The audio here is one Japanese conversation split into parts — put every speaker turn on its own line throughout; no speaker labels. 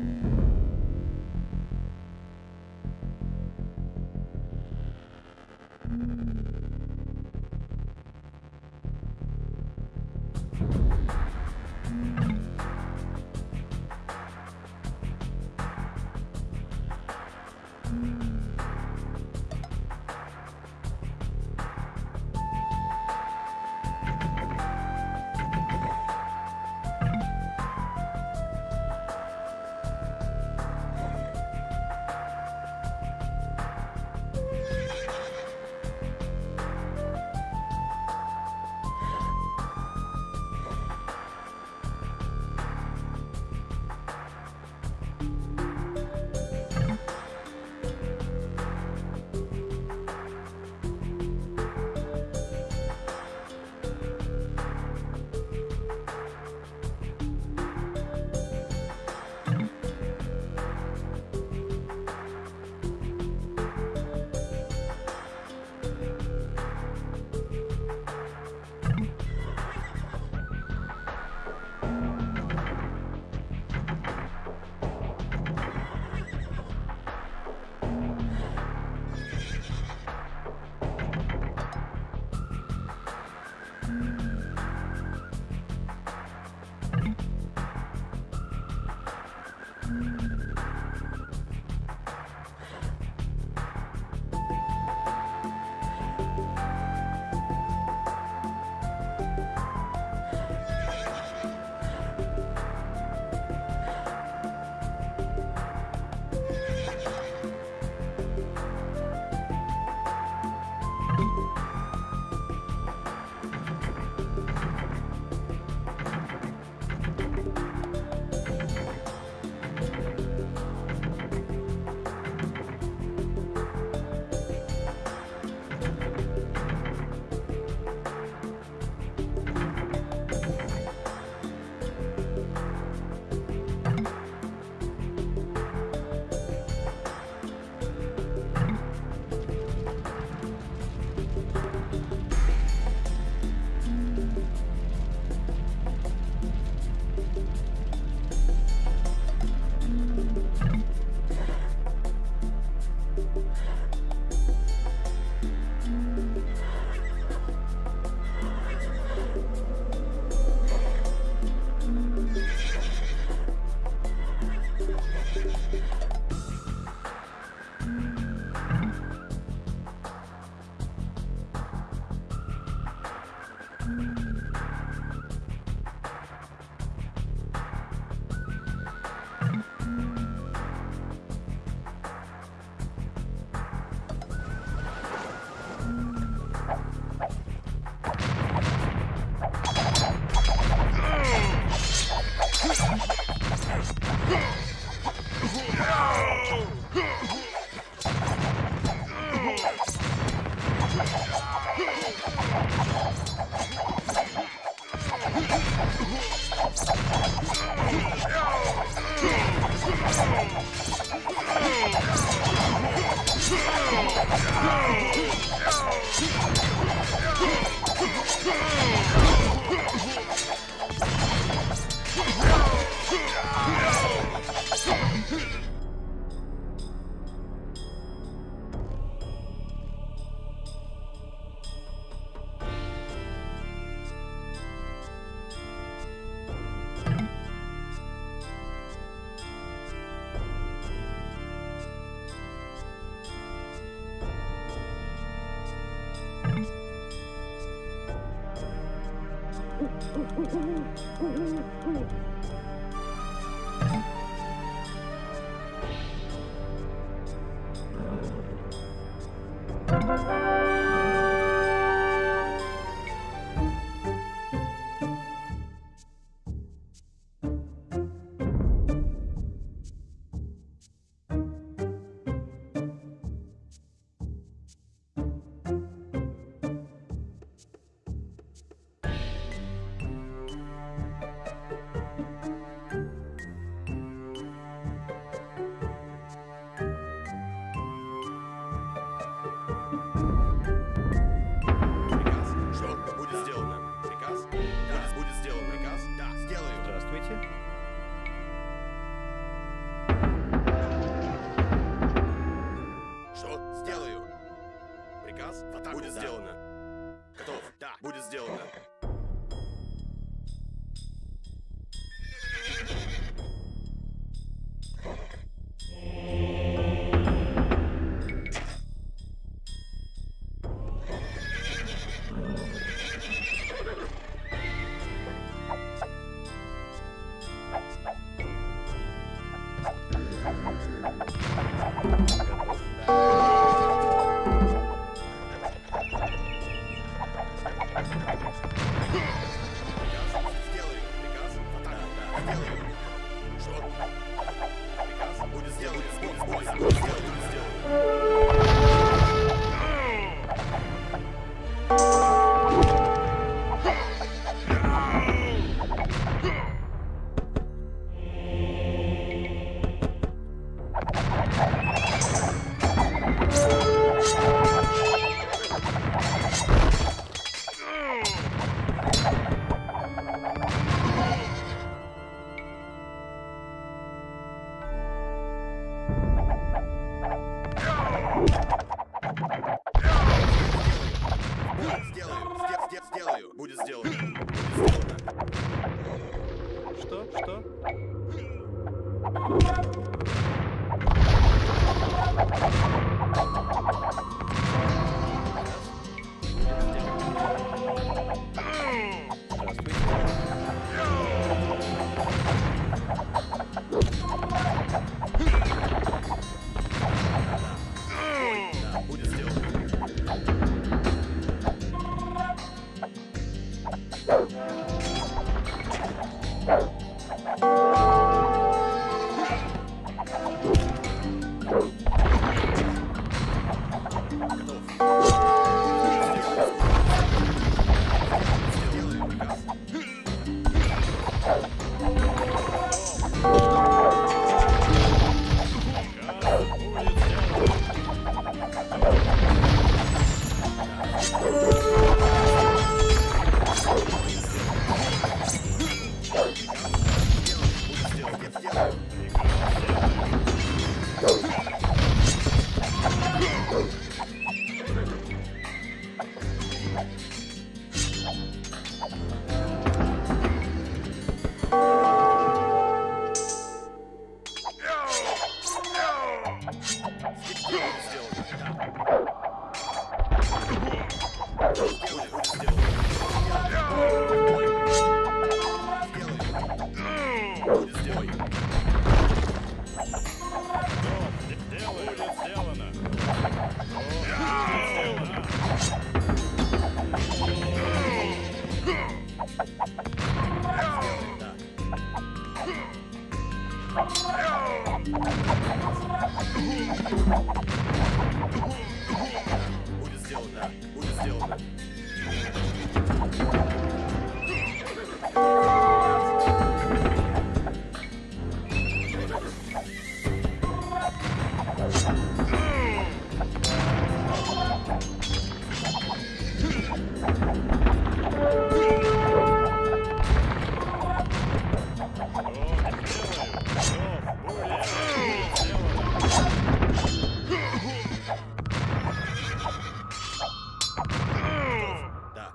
Mm-hmm.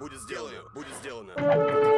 Будет сделано. Будет сделано.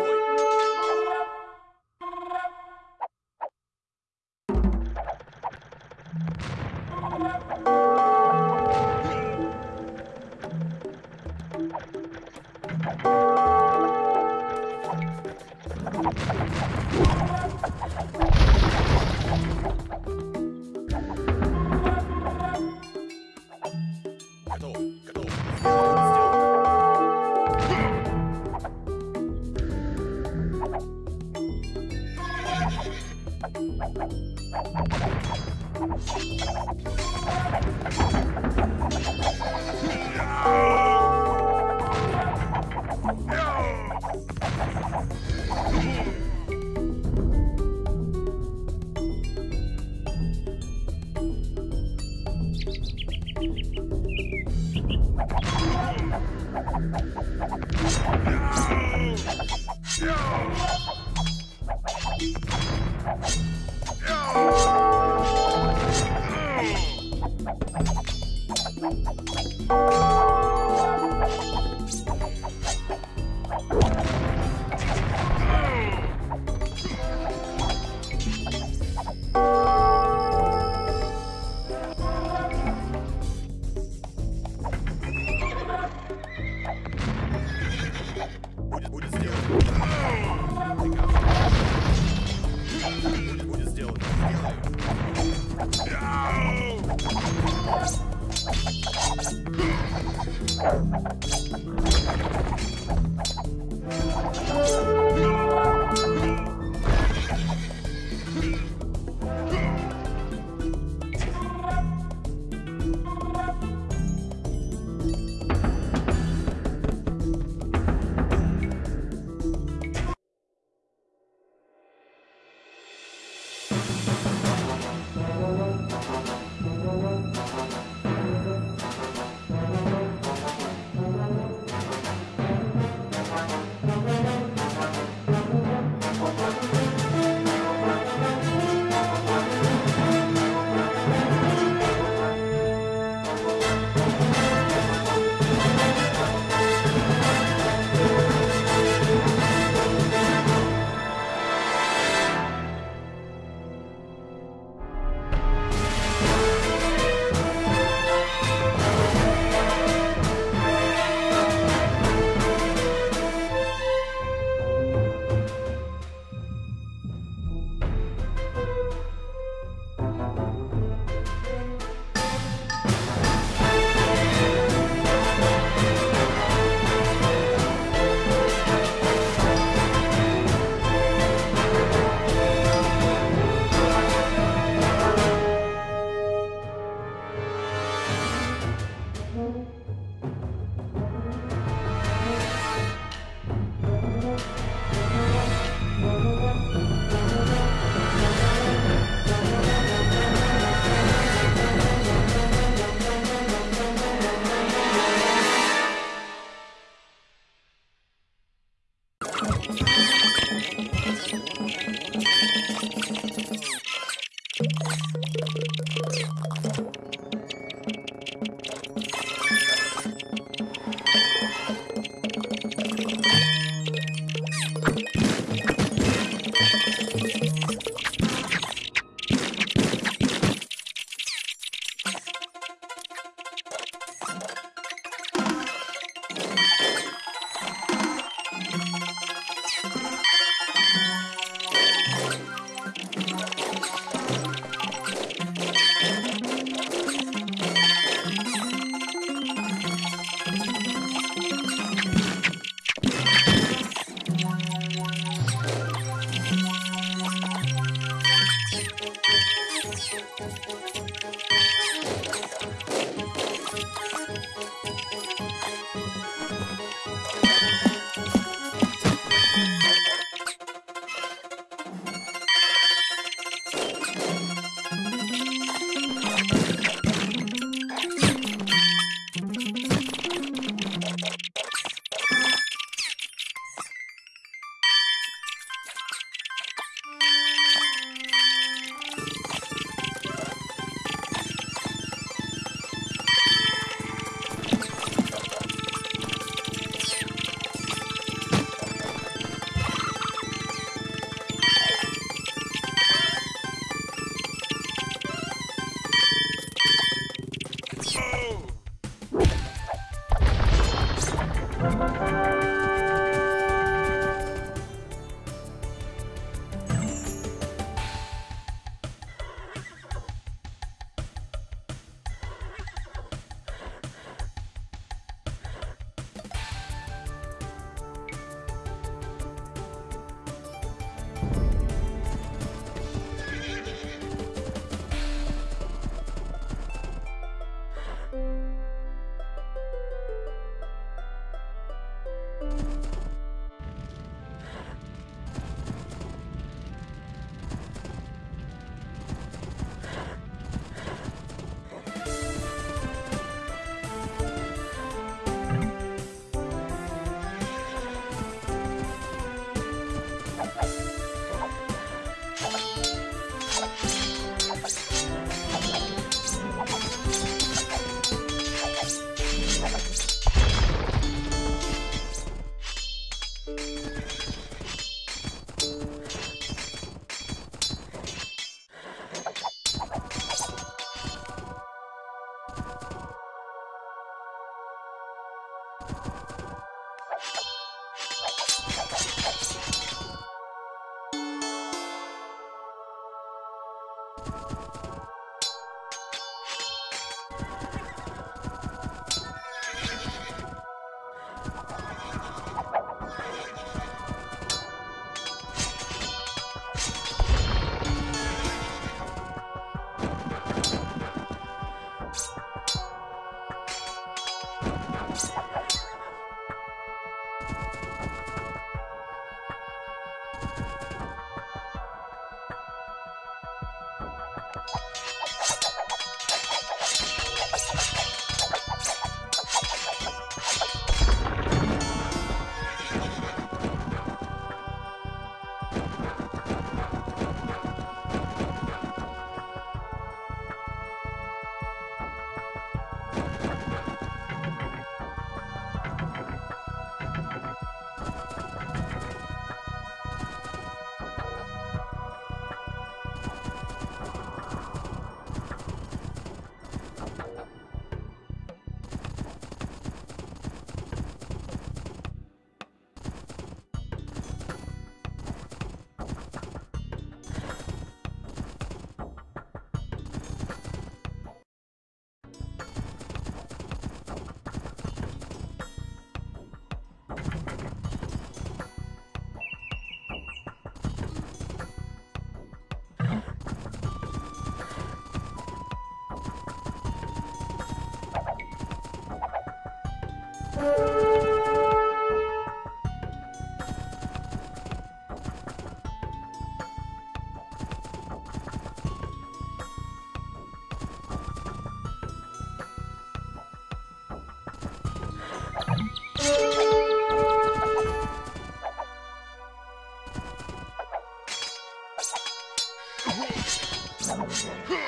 Oh, my God.